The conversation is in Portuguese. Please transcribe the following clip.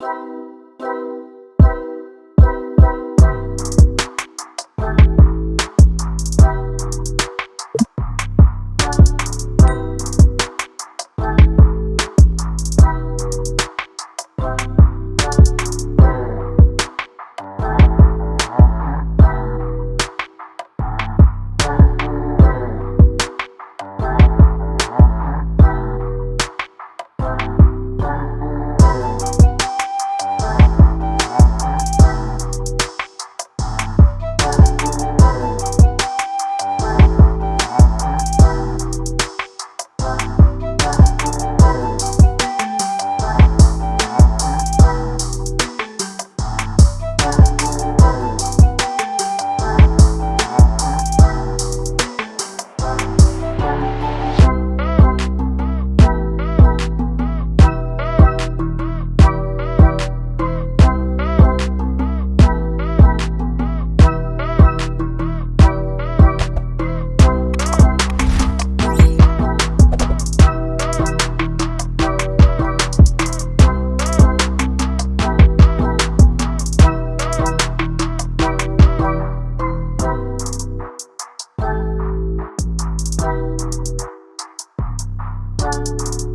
you Música